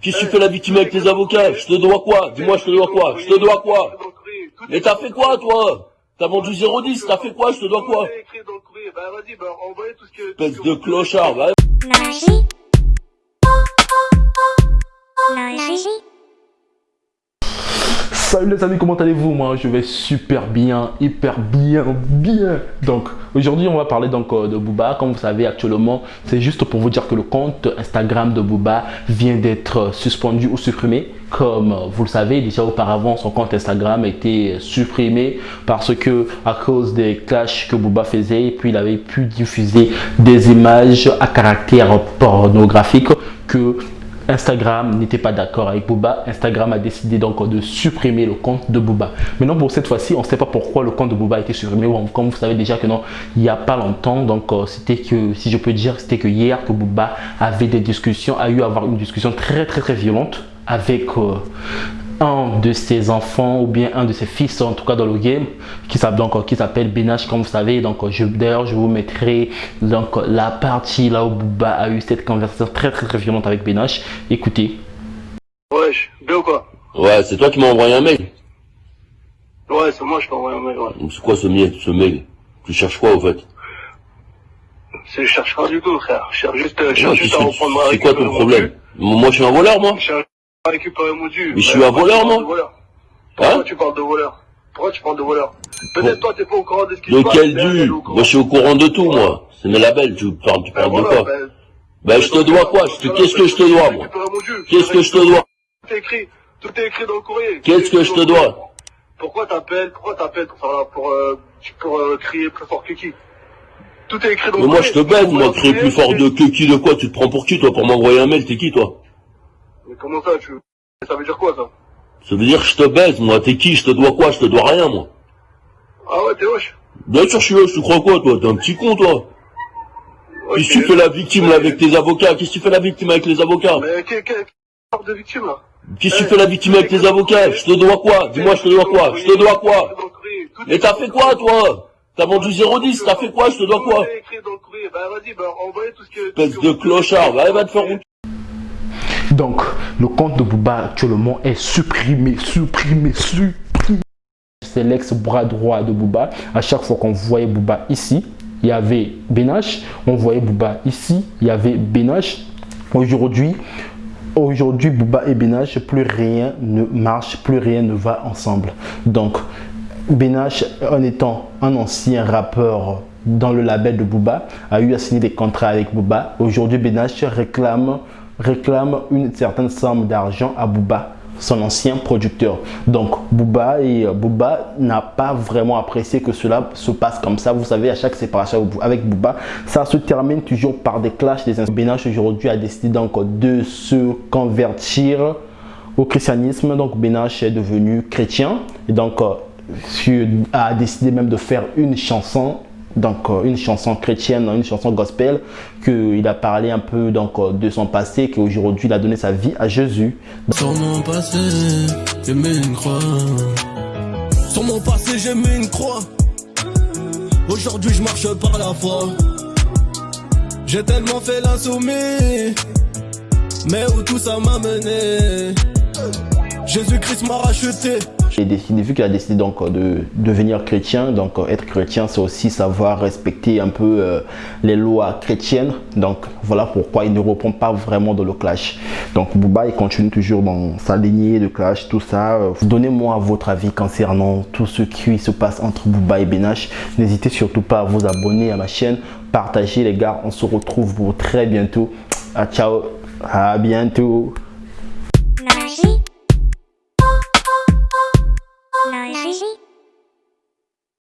Qu'est-ce que tu fais la victime avec tes avocats? Je te dois quoi? Dis-moi, je te dois quoi? Je te dois quoi? Mais t'as fait quoi, toi? T'as vendu 0,10, t'as fait quoi? Je te dois quoi? Espèce de clochard, va. Salut les amis, comment allez-vous? Moi je vais super bien, hyper bien, bien. Donc aujourd'hui on va parler donc euh, de Booba. Comme vous savez actuellement, c'est juste pour vous dire que le compte Instagram de Booba vient d'être suspendu ou supprimé. Comme vous le savez, déjà auparavant son compte Instagram a été supprimé parce que à cause des clashs que Booba faisait, puis il avait pu diffuser des images à caractère pornographique que Instagram n'était pas d'accord avec Booba. Instagram a décidé donc de supprimer le compte de Booba. Maintenant, pour cette fois-ci, on ne sait pas pourquoi le compte de Booba a été supprimé. Comme vous savez déjà que non, il n'y a pas longtemps. Donc, euh, c'était que, si je peux dire, c'était que hier que Booba avait des discussions, a eu à avoir une discussion très, très, très violente avec euh, un de ses enfants ou bien un de ses fils en tout cas dans le game qui s'appelle donc qui s'appelle Benash comme vous savez donc je d'ailleurs je vous mettrai donc la partie là où Booba a eu cette conversation très très très violente avec Benash écoutez Wesh, bien ou quoi? Ouais, c'est toi qui m'as envoyé un mail. Ouais, c'est moi, je t'ai envoyé un mail, ouais. C'est quoi ce mail, ce mail? Tu cherches quoi, au fait? Je cherche rien du tout, frère. Je cherche juste, euh, Ouais, juste à reprendre ma C'est quoi ton problème? Moi, je suis un voleur, moi Récupérer mon dû. Mais je suis un voleur, de voleur Pourquoi Hein tu parles de voleur Pourquoi tu parles de voleur Peut-être toi, t'es pas au courant de ce qui se De passe. quel elle, elle dû. Moi, je suis au courant de tout, moi. C'est mes labels, tu parles, tu Ben parles de quoi ben, Ben, je te dois quoi Qu'est-ce que je te dois, moi. Qu'est-ce que je te dois Tout est écrit, tout est écrit dans le courrier. Qu'est-ce que je te dois Pourquoi t'appelles Pourquoi t'appelles pour, euh, euh, crier plus fort que qui Tout est écrit dans Mais moi, je te baise, moi, créer plus fort de que qui, de quoi Tu te prends pour qui, toi, pour m'envoyer un mail T'es qui, toi Mais comment ça, tu... Ça veut dire quoi, ça Ça veut dire que je te baise, moi. T'es qui? Je te dois quoi? Je te dois rien, moi. Ah ouais, t'es hoche. Bien sûr, je suis je te crois quoi, toi? T'es un petit con, toi. Qu'est-ce que tu fais la victime, là, avec tes avocats? Qu'est-ce que tu fais la victime avec les avocats? Mais quelle quelle sorte de victime, là? Qu'est-ce que tu fais la victime avec tes avocats? Je te dois quoi? Dis-moi, je te dois quoi? Je te dois quoi? Mais t'as fait quoi, toi? T'as vendu 0,10, t'as fait quoi? Je te dois quoi? Bah bah ce que... Espèce de clochard, va, va te faire rouler. donc le compte de Booba actuellement est supprimé supprimé supprimé c'est l'ex bras droit de Booba à chaque fois qu'on voyait Booba ici il y avait Benash on voyait Booba ici il y avait Benash aujourd'hui Aujourd'hui, Booba et Benash, plus rien ne marche, plus rien ne va ensemble. Donc, Benash, en étant un ancien rappeur dans le label de Booba, a eu à signer des contrats avec Booba. Aujourd'hui, Benash réclame, réclame une certaine somme d'argent à Booba, son ancien producteur. Donc, Booba et euh, Booba n'a pas vraiment apprécié que cela se passe comme ça. Vous savez, à chaque séparation avec Booba, ça se termine toujours par des clashs. Des Benash aujourd'hui a décidé donc de se convertir au christianisme. Donc Benash est devenu chrétien et donc euh, a décidé même de faire une chanson, donc euh, une chanson chrétienne, une chanson gospel, qu'il a parlé un peu donc euh, de son passé, qu'aujourd'hui il a donné sa vie à Jésus. Sur mon passé, j'ai mis une croix. Sur mon passé, j'ai mis une croix. Aujourd'hui, je marche par la foi. J'ai tellement fait l'insoumis, mais où tout ça m'a mené? Jésus-Christ m'a racheté. J'ai décidé, vu qu'il a décidé donc euh, de devenir chrétien, donc euh, être chrétien c'est aussi savoir respecter un peu euh, les lois chrétiennes. Donc voilà pourquoi il ne reprend pas vraiment dans le clash. Donc Booba il continue toujours dans sa lignée de clash, tout ça. Donnez-moi votre avis concernant tout ce qui se passe entre Booba et Benash. N'hésitez surtout pas à vous abonner à ma chaîne, partager les gars. On se retrouve pour très bientôt. Ah, ciao, à bientôt.